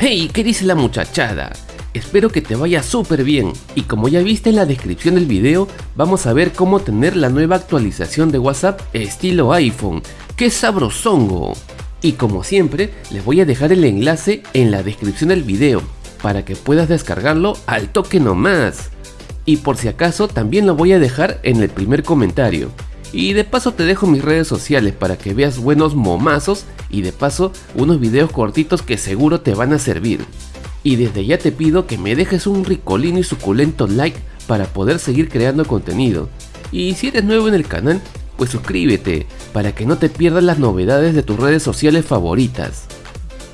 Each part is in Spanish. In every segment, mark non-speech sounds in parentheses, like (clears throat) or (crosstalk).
Hey, ¿qué dice la muchachada? Espero que te vaya súper bien y como ya viste en la descripción del video vamos a ver cómo tener la nueva actualización de WhatsApp estilo iPhone. ¡Qué sabrosongo! Y como siempre les voy a dejar el enlace en la descripción del video para que puedas descargarlo al toque nomás. Y por si acaso también lo voy a dejar en el primer comentario. Y de paso te dejo mis redes sociales para que veas buenos momazos y de paso unos videos cortitos que seguro te van a servir. Y desde ya te pido que me dejes un ricolino y suculento like para poder seguir creando contenido. Y si eres nuevo en el canal, pues suscríbete para que no te pierdas las novedades de tus redes sociales favoritas.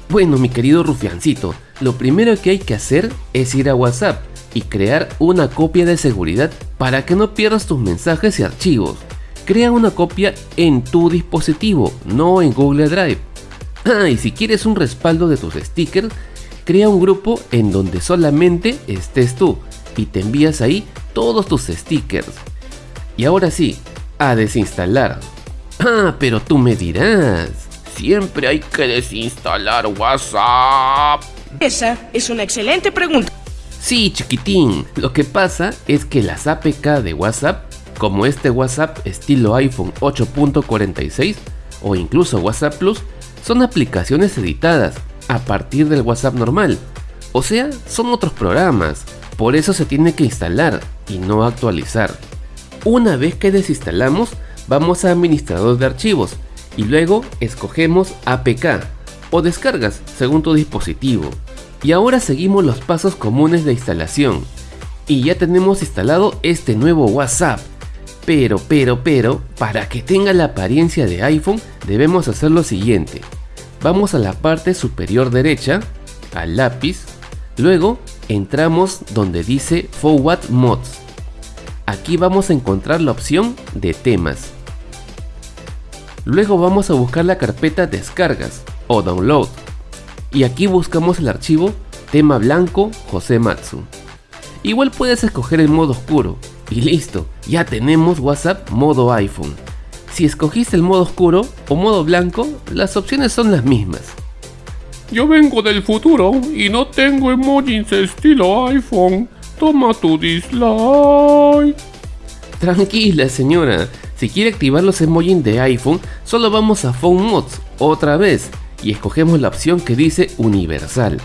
Bueno mi querido rufiancito, lo primero que hay que hacer es ir a WhatsApp y crear una copia de seguridad para que no pierdas tus mensajes y archivos. Crea una copia en tu dispositivo, no en Google Drive. (clears throat) Ah, y si quieres un respaldo de tus stickers, crea un grupo en donde solamente estés tú y te envías ahí todos tus stickers. Y ahora sí, a desinstalar. (clears throat) Ah, pero tú me dirás, siempre hay que desinstalar WhatsApp. Esa es una excelente pregunta. Sí, chiquitín, lo que pasa es que las APK de WhatsApp, como este WhatsApp estilo iPhone 8.46 o incluso WhatsApp Plus, son aplicaciones editadas a partir del WhatsApp normal. O sea, son otros programas, por eso se tiene que instalar y no actualizar. Una vez que desinstalamos, vamos a administrador de archivos y luego escogemos APK o descargas según tu dispositivo. Y ahora seguimos los pasos comunes de instalación. Y ya tenemos instalado este nuevo WhatsApp. Pero, pero, pero, para que tenga la apariencia de iPhone debemos hacer lo siguiente. Vamos a la parte superior derecha, al lápiz, luego entramos donde dice Forward Mods. Aquí vamos a encontrar la opción de temas. Luego vamos a buscar la carpeta descargas o download. Y aquí buscamos el archivo tema blanco José Matsu. Igual puedes escoger el modo oscuro. Y listo, ya tenemos WhatsApp modo iPhone. Si escogiste el modo oscuro o modo blanco, las opciones son las mismas. Yo vengo del futuro y no tengo emojis estilo iPhone. Toma tu dislike. Tranquila señora, si quiere activar los emojis de iPhone, solo vamos a Phone Mods otra vez y escogemos la opción que dice Universal.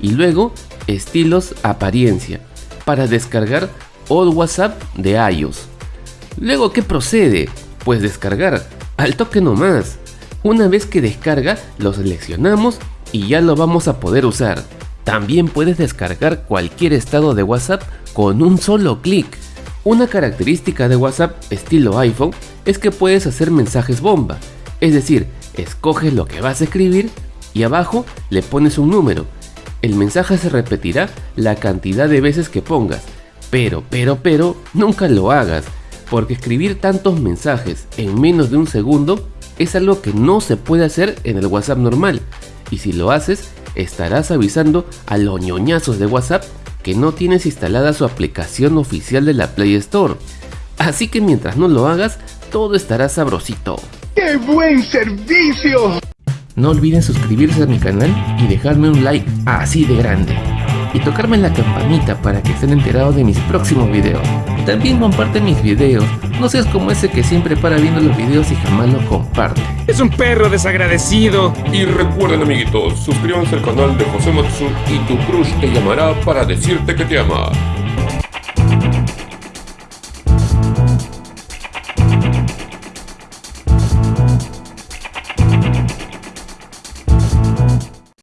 Y luego, estilos apariencia, para descargar All WhatsApp de iOS. Luego, ¿qué procede? pues descargar, al toque nomás. Una vez que descarga, lo seleccionamos y ya lo vamos a poder usar. También puedes descargar cualquier estado de WhatsApp con un solo clic. Una característica de WhatsApp estilo iPhone es que puedes hacer mensajes bomba, es decir, escoges lo que vas a escribir y abajo le pones un número. El mensaje se repetirá la cantidad de veces que pongas, pero, pero, pero, nunca lo hagas, porque escribir tantos mensajes en menos de un segundo es algo que no se puede hacer en el WhatsApp normal, y si lo haces, estarás avisando a los ñoñazos de WhatsApp que no tienes instalada su aplicación oficial de la Play Store. Así que mientras no lo hagas, todo estará sabrosito. ¡Qué buen servicio! No olviden suscribirse a mi canal y dejarme un like así de grande y tocarme la campanita para que estén enterados de mis próximos videos. También comparte mis videos, no seas como ese que siempre para viendo los videos y jamás los comparte. Es un perro desagradecido. Y recuerden amiguitos, suscríbanse al canal de José Matsu y tu crush te llamará para decirte que te ama.